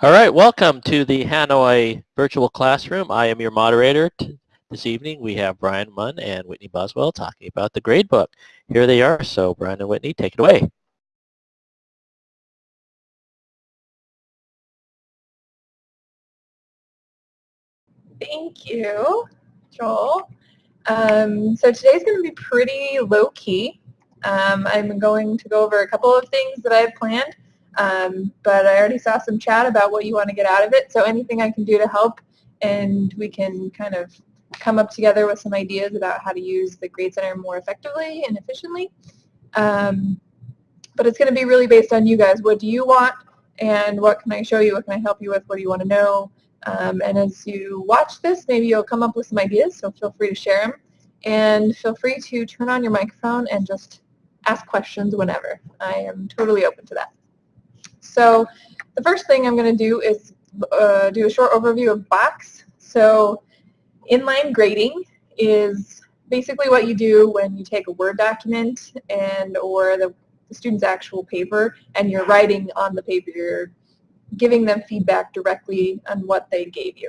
All right, welcome to the Hanoi Virtual Classroom. I am your moderator this evening. We have Brian Munn and Whitney Boswell talking about the gradebook. Here they are, so Brian and Whitney, take it away. Thank you, Joel. Um, so today's going to be pretty low-key. Um, I'm going to go over a couple of things that I have planned. Um, but I already saw some chat about what you want to get out of it, so anything I can do to help and we can kind of come up together with some ideas about how to use the Grade Center more effectively and efficiently. Um, but it's going to be really based on you guys. What do you want and what can I show you? What can I help you with? What do you want to know? Um, and as you watch this, maybe you'll come up with some ideas, so feel free to share them. And feel free to turn on your microphone and just ask questions whenever. I am totally open to that. So the first thing I'm going to do is uh, do a short overview of Box. So inline grading is basically what you do when you take a Word document and or the, the student's actual paper and you're writing on the paper, you're giving them feedback directly on what they gave you.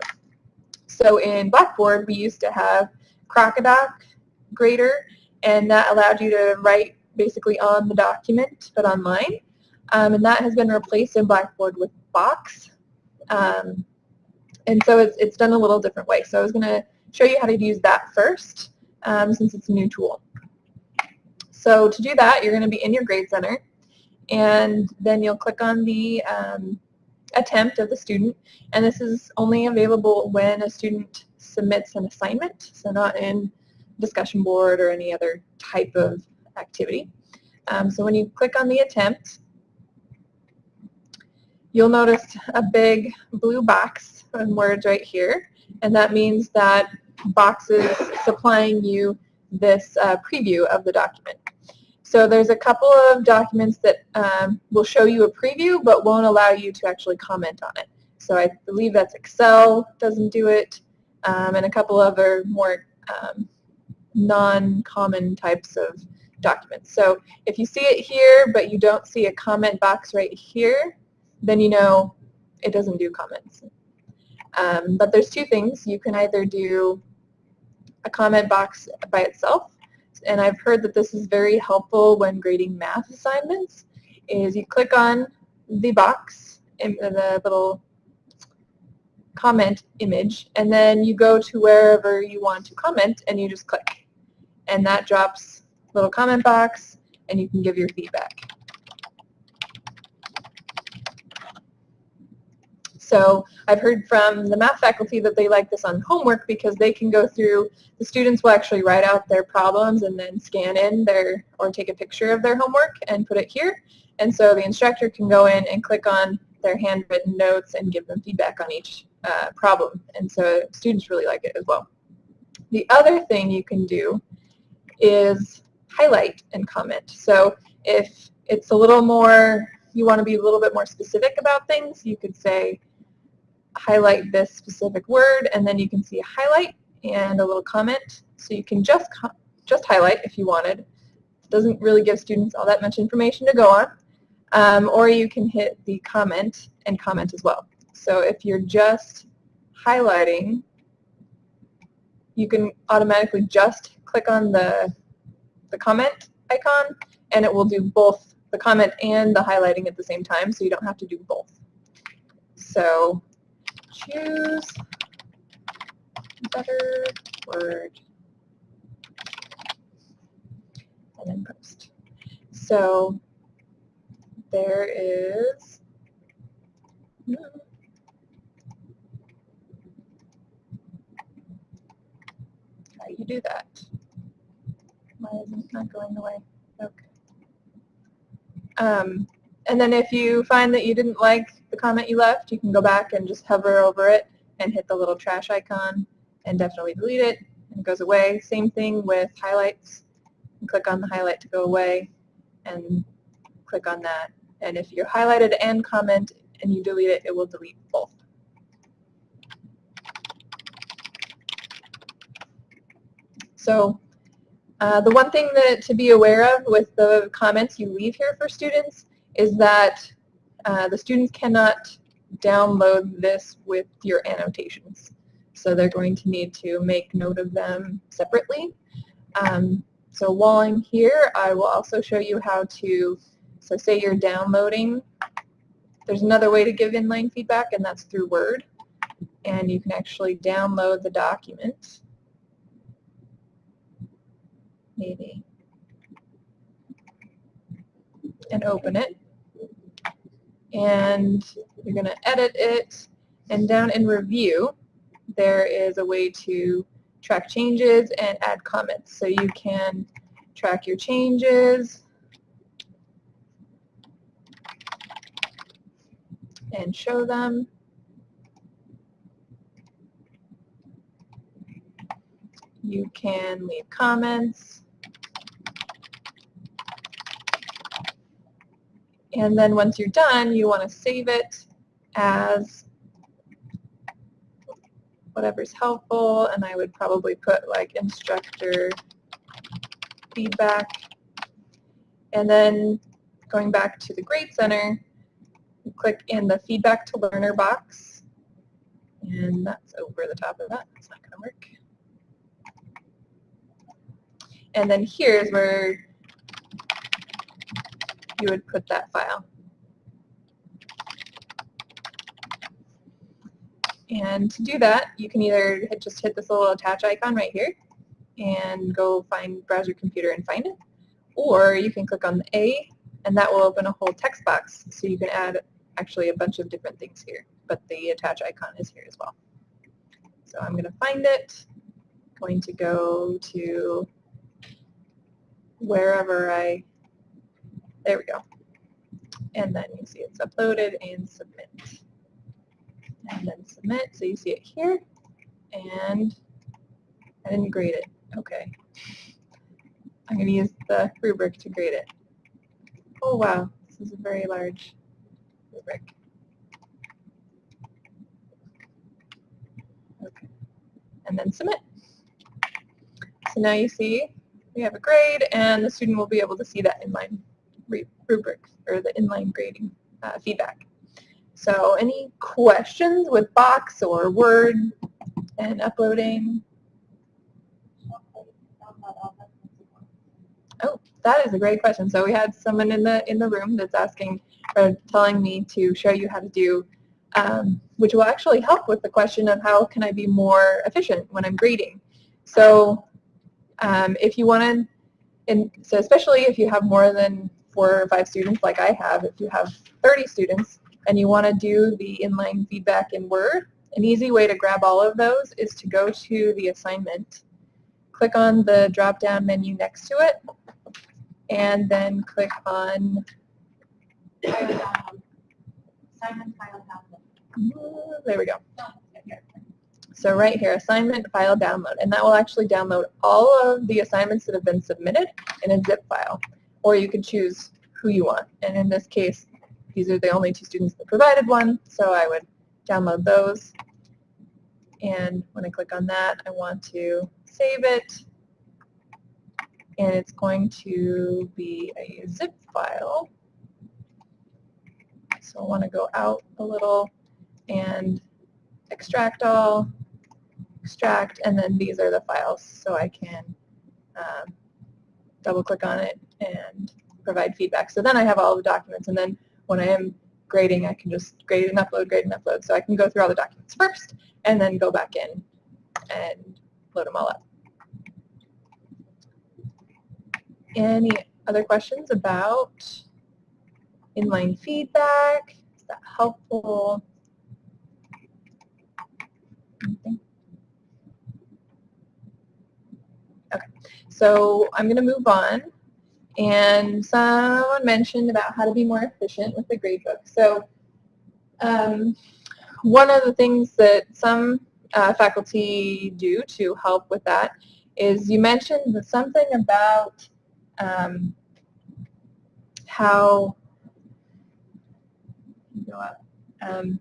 So in Blackboard, we used to have Crocodoc grader, and that allowed you to write basically on the document, but online. Um, and that has been replaced in Blackboard with Box. Um, and so it's, it's done a little different way. So I was going to show you how to use that first um, since it's a new tool. So to do that, you're going to be in your Grade Center, and then you'll click on the um, attempt of the student, and this is only available when a student submits an assignment, so not in discussion board or any other type of activity. Um, so when you click on the attempt, you'll notice a big blue box and words right here, and that means that Box is supplying you this uh, preview of the document. So there's a couple of documents that um, will show you a preview but won't allow you to actually comment on it. So I believe that's Excel doesn't do it, um, and a couple other more um, non-common types of documents. So if you see it here but you don't see a comment box right here, then you know it doesn't do comments. Um, but there's two things. You can either do a comment box by itself, and I've heard that this is very helpful when grading math assignments, is you click on the box, in the little comment image, and then you go to wherever you want to comment, and you just click. And that drops little comment box, and you can give your feedback. So I've heard from the math faculty that they like this on homework because they can go through, the students will actually write out their problems and then scan in their, or take a picture of their homework and put it here. And so the instructor can go in and click on their handwritten notes and give them feedback on each uh, problem. And so students really like it as well. The other thing you can do is highlight and comment. So if it's a little more, you want to be a little bit more specific about things, you could say, highlight this specific word, and then you can see a highlight and a little comment. So you can just, just highlight if you wanted. It doesn't really give students all that much information to go on. Um, or you can hit the comment and comment as well. So if you're just highlighting, you can automatically just click on the, the comment icon and it will do both the comment and the highlighting at the same time so you don't have to do both. So choose better word and then post. So there is how you do that. Why isn't it not going away? Okay. Um, and then if you find that you didn't like the comment you left, you can go back and just hover over it and hit the little trash icon and definitely delete it and it goes away. Same thing with highlights. click on the highlight to go away and click on that. And if you're highlighted and comment and you delete it, it will delete both. So uh, the one thing that to be aware of with the comments you leave here for students is that uh, the students cannot download this with your annotations. So they're going to need to make note of them separately. Um, so while I'm here, I will also show you how to, so say you're downloading, there's another way to give inline feedback and that's through Word. And you can actually download the document. Maybe. And open it. And you're going to edit it. And down in review, there is a way to track changes and add comments. So you can track your changes and show them. You can leave comments. And then once you're done, you want to save it as whatever's helpful, and I would probably put like instructor feedback. And then going back to the Grade Center, click in the feedback to learner box, and that's over the top of that. It's not going to work. And then here's where you would put that file. And to do that, you can either just hit this little attach icon right here and go find browse your computer and find it. Or you can click on the A and that will open a whole text box so you can add actually a bunch of different things here. But the attach icon is here as well. So I'm going to find it, going to go to wherever I, there we go. And then you see it's uploaded and submit and then submit. So you see it here, and I didn't grade it. Okay. I'm going to use the rubric to grade it. Oh wow, this is a very large rubric. Okay. And then submit. So now you see we have a grade and the student will be able to see that inline rubric or the inline grading uh, feedback. So any questions with Box or Word and uploading? Oh, that is a great question. So we had someone in the in the room that's asking or telling me to show you how to do, um, which will actually help with the question of how can I be more efficient when I'm grading. So um, if you want to, and so especially if you have more than four or five students like I have, if you have 30 students, and you want to do the inline feedback in Word, an easy way to grab all of those is to go to the assignment, click on the drop-down menu next to it, and then click on assignment file download. Mm-hmm, there we go. So right here, assignment file download, and that will actually download all of the assignments that have been submitted in a zip file, or you could choose who you want. And in this case, these are the only two students that provided one, so I would download those. And when I click on that, I want to save it. And it's going to be a zip file. So I want to go out a little and extract all, extract, and then these are the files. So I can um, double click on it and provide feedback. So then I have all the documents, and then when I am grading, I can just grade and upload, grade and upload. So I can go through all the documents first and then go back in and load them all up. Any other questions about inline feedback? Is that helpful? Anything? Okay, so I'm going to move on and someone mentioned about how to be more efficient with the gradebook. So um, one of the things that some uh, faculty do to help with that is you mentioned something about um, how um,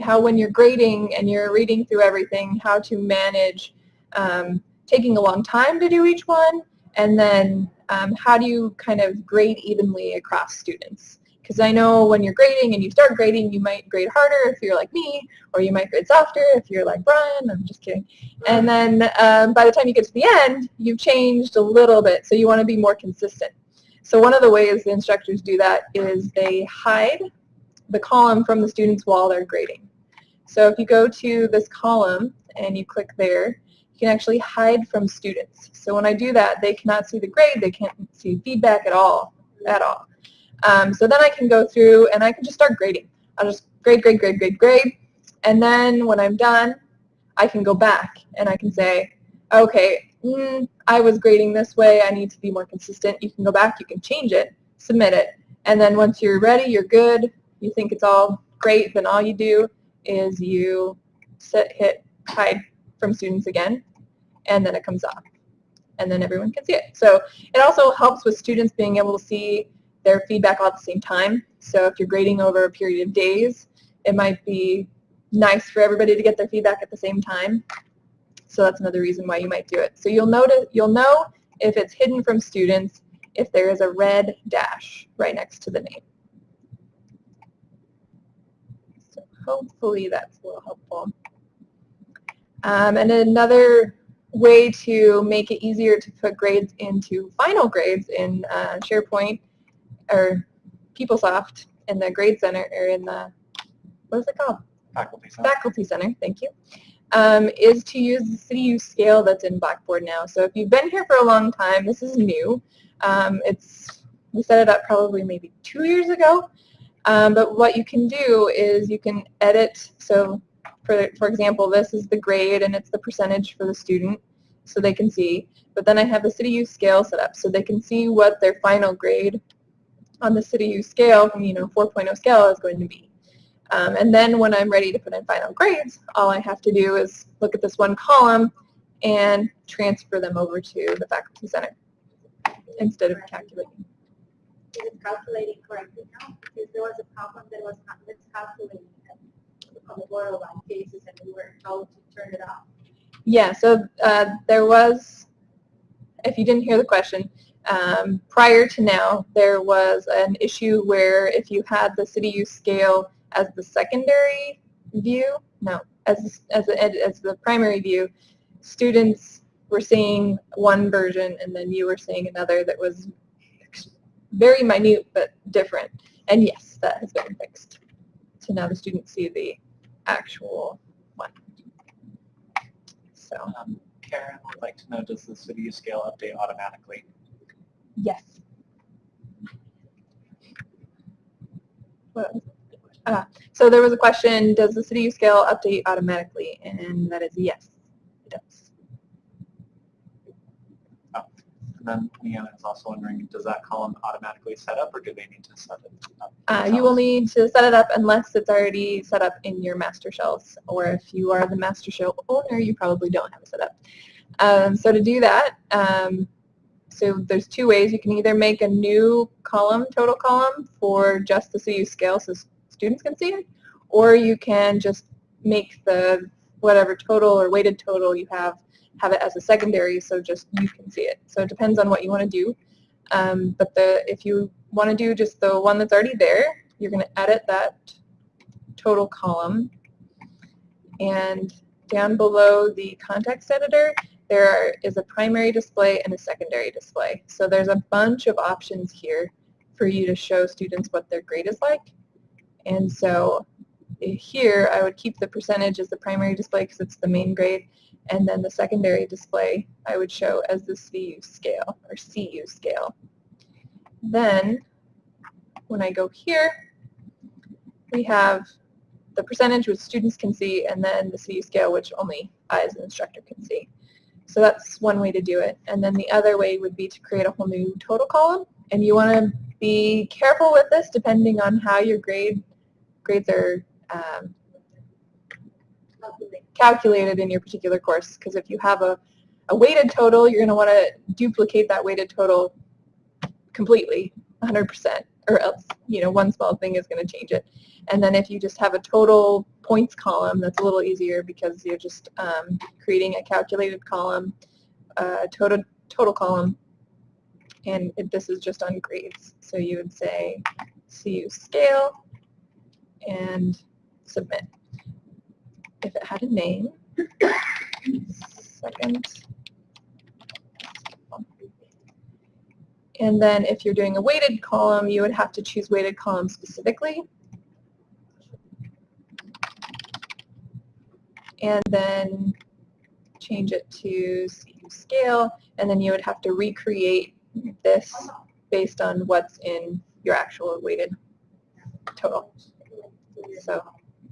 how when you're grading and you're reading through everything, how to manage um, taking a long time to do each one and then um, how do you kind of grade evenly across students? Because I know when you're grading and you start grading, you might grade harder if you're like me, or you might grade softer if you're like Brian. I'm just kidding. And then um, by the time you get to the end, you've changed a little bit, so you want to be more consistent. So one of the ways the instructors do that is they hide the column from the students while they're grading. So if you go to this column and you click there, can actually hide from students. So when I do that, they cannot see the grade, they can't see feedback at all, at all. Um, so then I can go through and I can just start grading. I'll just grade, grade, grade, grade, grade, and then when I'm done, I can go back and I can say, okay, mm, I was grading this way, I need to be more consistent. You can go back, you can change it, submit it, and then once you're ready, you're good, you think it's all great, then all you do is you hit hide from students again, and then it comes off. And then everyone can see it. So it also helps with students being able to see their feedback all at the same time. So if you're grading over a period of days, it might be nice for everybody to get their feedback at the same time. So that's another reason why you might do it. So you'll notice, you'll know if it's hidden from students if there is a red dash right next to the name. So hopefully that's a little helpful. Um, and another way to make it easier to put grades into final grades in uh, SharePoint or PeopleSoft in the Grade Center or in the, what is it called? Faculty Center. Faculty Center, thank you, um, is to use the CityU scale that's in Blackboard now. So if you've been here for a long time, this is new. Um, it's we set it up probably maybe two years ago. Um, but what you can do is you can edit. So for, for example, this is the grade and it's the percentage for the student so they can see. But then I have the CityU scale set up so they can see what their final grade on the CityU scale, you know, 4.0 scale is going to be. Um, and then when I'm ready to put in final grades, all I have to do is look at this one column and transfer them over to the Faculty Center instead of calculating. Is it calculating correctly now? Because there was a problem that was not miscalculating on the borderline cases and we were told to turn it off. Yeah, so uh, there was, if you didn't hear the question, um, prior to now, there was an issue where if you had the CityU scale as the secondary view, no, as, as, as the primary view, students were seeing one version and then you were seeing another that was very minute but different. And yes, that has been fixed. So now the students see the actual. So Um, Karen would like to know, does the city scale update automatically? yes. Uh, so there was a question, does the city scale update automatically? And that is yes, it does. And then Leanna is also wondering, does that column automatically set up or do they need to set it up? Uh, you will need to set it up unless it's already set up in your master shells. Or if you are the master shell owner, you probably don't have it set up. Um, so to do that, um, so there's two ways. You can either make a new column, total column, for just the CU scale so students can see it, or you can just make the whatever total or weighted total you have, have it as a secondary so just you can see it. So it depends on what you want to do. Um, but the if you want to do just the one that's already there, you're going to edit that total column. And down below the context editor, there is a primary display and a secondary display. So there's a bunch of options here for you to show students what their grade is like. And so here I would keep the percentage as the primary display because it's the main grade and then the secondary display I would show as the CU scale or CU scale. Then when I go here we have the percentage which students can see and then the CU scale which only I as an instructor can see. So that's one way to do it. And then the other way would be to create a whole new total column. And you want to be careful with this depending on how your grade grades are um, calculated in your particular course. Because if you have a, a weighted total, you're going to want to duplicate that weighted total completely, 100%, or else you know one small thing is going to change it. And then if you just have a total points column, that's a little easier because you're just um, creating a calculated column, uh, total total column, and it, this is just on grades. So you would say CU scale, and submit. If it had a name, second. And then if you're doing a weighted column, you would have to choose weighted column specifically. And then change it to scale, and then you would have to recreate this based on what's in your actual weighted total. So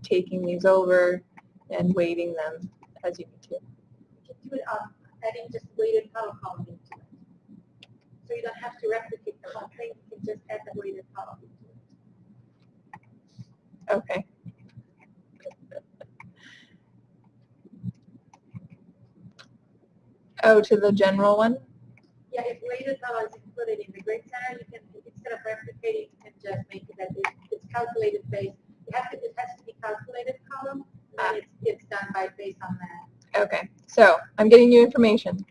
taking these over and weighting them as you need to. You can do it on adding just weighted column column into it. So you don't have to replicate the whole thing, you can just add the weighted column into it. Okay. Oh, to the general one? Yeah, if weighted column is included in the grade center, you can, instead of replicating, you can just make it that it's calculated based, You have to, it has to be calculated column, then it's, it's done by, based on that. Okay, so I'm getting you information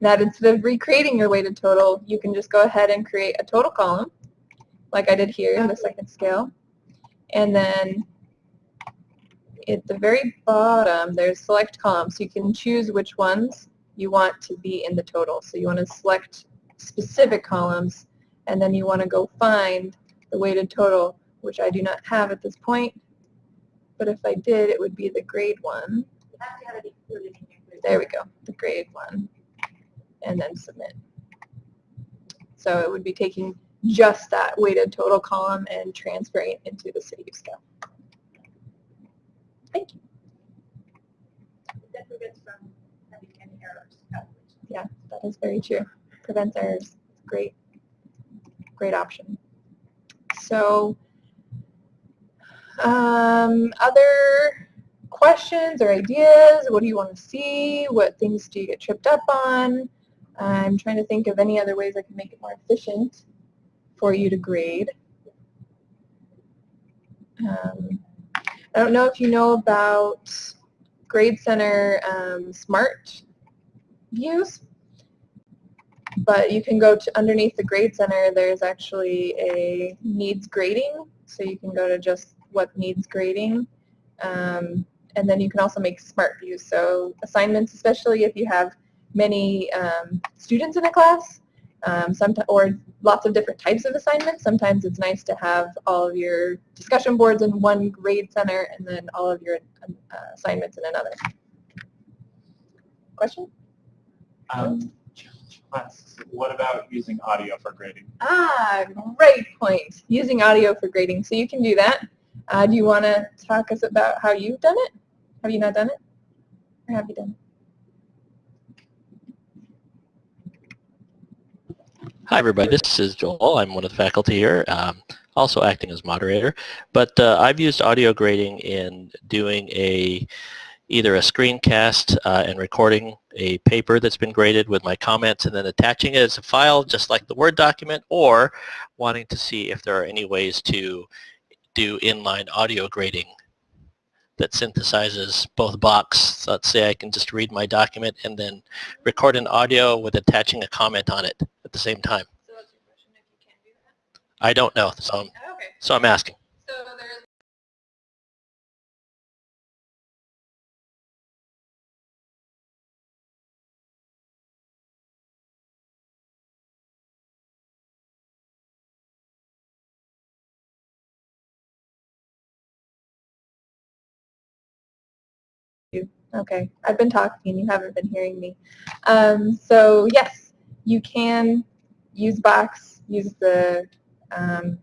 that instead of recreating your weighted total, you can just go ahead and create a total column, like I did here in the second scale. And then at the very bottom, there's select columns. You can choose which ones you want to be in the total. So you want to select specific columns, and then you want to go find the weighted total, which I do not have at this point. But if I did, it would be the grade one. There we go, the grade one, and then submit. So it would be taking just that weighted total column and transferring it into the city scale. Thank you. Yeah, that is very true. Prevents errors. Great, great option. So, um, other questions or ideas? What do you want to see? What things do you get tripped up on? I'm trying to think of any other ways I can make it more efficient for you to grade. Um, I don't know if you know about Grade Center um, Smart Views, but you can go to underneath the Grade Center. There's actually a needs grading, so you can go to just what needs grading. Um, and then you can also make smart views. So assignments, especially if you have many um, students in a class, um, or lots of different types of assignments. Sometimes it's nice to have all of your discussion boards in one grade center and then all of your uh, assignments in another. Question? Um, What about using audio for grading? Ah, great point. Using audio for grading. So you can do that. Uh, do you want to talk us about how you've done it? Have you not done it? Or have you done Hi, everybody. This is Joel. I'm one of the faculty here, um, also acting as moderator. But uh, I've used audio grading in doing a either a screencast uh, and recording a paper that's been graded with my comments and then attaching it as a file just like the Word document or wanting to see if there are any ways to do inline audio grading that synthesizes both box. So let's say I can just read my document and then record an audio with attaching a comment on it at the same time. So what's your question if you can't do I don't know, so I'm? Okay. so I'm asking. Okay, I've been talking and you haven't been hearing me. Um, so yes, you can use Box, use the, um,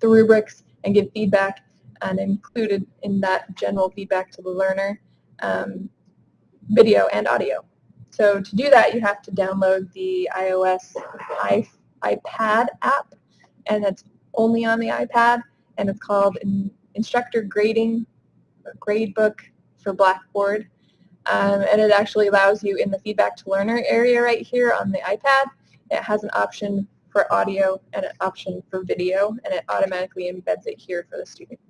the rubrics and give feedback and included in that general feedback to the learner, um, video and audio. So to do that, you have to download the iOS iPad app, and it's only on the iPad, and it's called In- Instructor Grading, or Gradebook for Blackboard. Um, and it actually allows you in the feedback to learner area right here on the iPad, it has an option for audio and an option for video, and it automatically embeds it here for the student.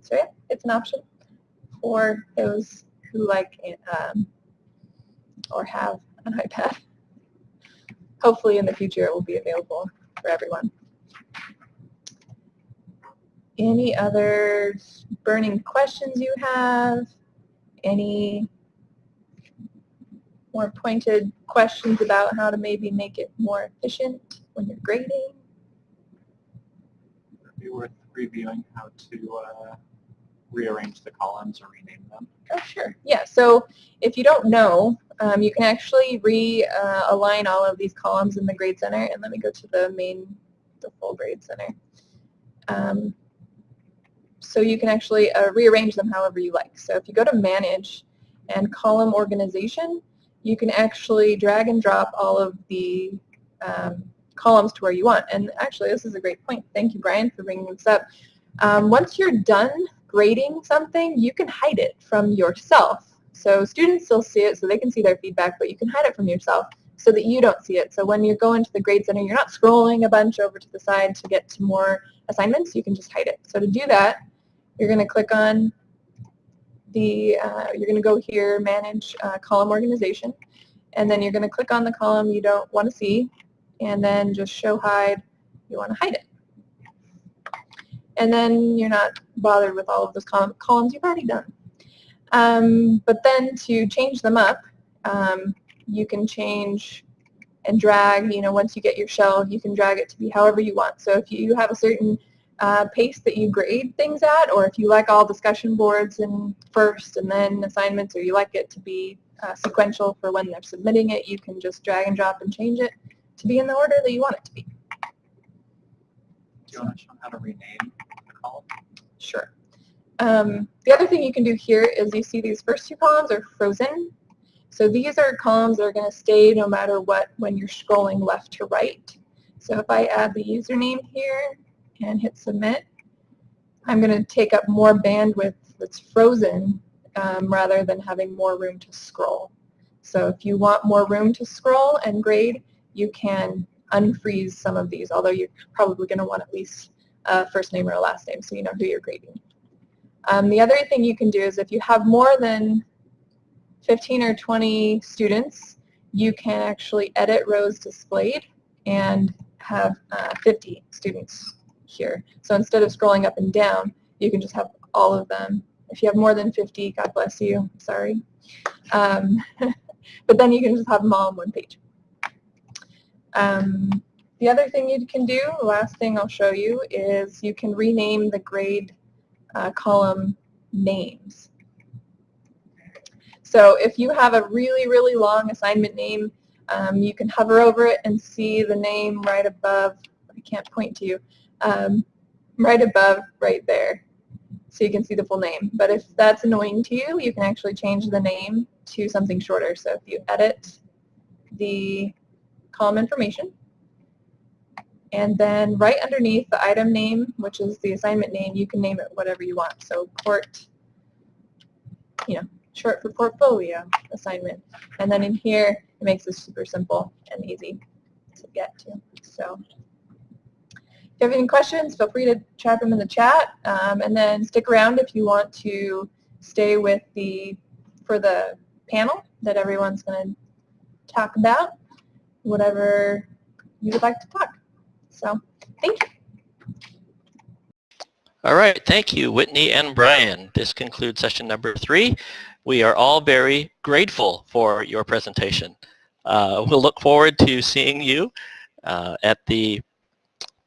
So yeah, it's an option for those who like um, or have an iPad. Hopefully in the future it will be available for everyone. any other burning questions you have? Any more pointed questions about how to maybe make it more efficient when you're grading? It'd be worth reviewing how to uh, rearrange the columns or rename them? Oh, sure. Yeah, so if you don't know, um, you can actually realign all of these columns in the Grade Center. And let me go to the main, the full Grade Center. Um, so you can actually uh, rearrange them however you like. So if you go to Manage and Column Organization, you can actually drag and drop all of the um, columns to where you want. And actually, this is a great point. Thank you, Brian, for bringing this up. Um, once you're done grading something, you can hide it from yourself. So students still see it so they can see their feedback, but you can hide it from yourself so that you don't see it. So when you're going to the Grade Center, you're not scrolling a bunch over to the side to get to more assignments. You can just hide it. So to do that, you're going to click on the, uh, you're going to go here, Manage uh, Column Organization, and then you're going to click on the column you don't want to see, and then just Show Hide, you want to hide it. And then you're not bothered with all of those columns you've already done. Um, but then to change them up, um, you can change and drag, you know, once you get your shell, you can drag it to be however you want. So if you have a certain uh, pace that you grade things at, or if you like all discussion boards in first and then assignments, or you like it to be uh, sequential for when they're submitting it, you can just drag and drop and change it to be in the order that you want it to be. Do you want to show how to rename the column? Sure. Um, the other thing you can do here is you see these first two columns are frozen. So these are columns that are going to stay no matter what when you're scrolling left to right. So if I add the username here and hit submit, I'm going to take up more bandwidth that's frozen um, rather than having more room to scroll. So if you want more room to scroll and grade, you can unfreeze some of these, although you're probably going to want at least a first name or a last name so you know who you're grading. Um, the other thing you can do is if you have more than 15 or 20 students, you can actually edit rows displayed and have uh, 50 students here. So instead of scrolling up and down, you can just have all of them. If you have more than 50, God bless you, sorry. Um, but then you can just have them all on one page. Um, the other thing you can do, the last thing I'll show you, is you can rename the grade uh, column names. So if you have a really, really long assignment name, um, you can hover over it and see the name right above, I can't point to you, um, right above right there. So you can see the full name. But if that's annoying to you, you can actually change the name to something shorter. So if you edit the column information, and then right underneath the item name, which is the assignment name, you can name it whatever you want. So port, you know, short for portfolio assignment. And then in here, it makes this super simple and easy to get to. So you have any questions, feel free to chat them in the chat. Um, and then stick around if you want to stay with the, for the panel that everyone's going to talk about, whatever you would like to talk. So thank you. All right, thank you, Whitney and Brian. This concludes session number three. We are all very grateful for your presentation. Uh, we'll look forward to seeing you uh, at the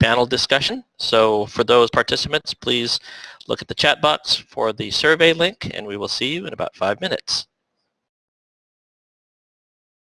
panel discussion. So for those participants, please look at the chat box for the survey link, and we will see you in about five minutes.